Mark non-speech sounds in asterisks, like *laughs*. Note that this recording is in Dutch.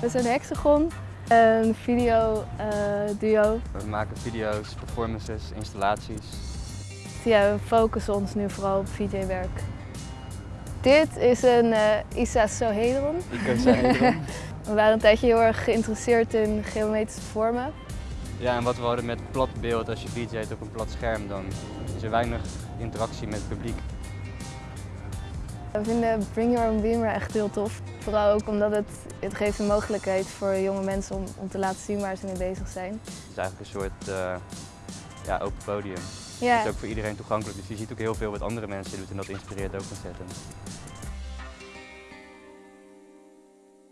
We zijn Hexagon, een video eh, duo. We maken video's, performances, installaties. Ja, we focussen ons nu vooral op VJ-werk. Dit is een uh, Sohedron. Icosahedron. *laughs* We waren een tijdje heel erg geïnteresseerd in geometrische vormen. Ja, en wat we hadden met plat beeld, als je VJ't op een plat scherm, dan is er weinig interactie met het publiek. We vinden Bring Your Own Beamer echt heel tof. Vooral ook omdat het, het geeft een mogelijkheid voor jonge mensen om, om te laten zien waar ze mee bezig zijn. Het is eigenlijk een soort uh, ja, open podium. Ja. Het is ook voor iedereen toegankelijk, dus je ziet ook heel veel wat andere mensen doen en dat inspireert ook ontzettend.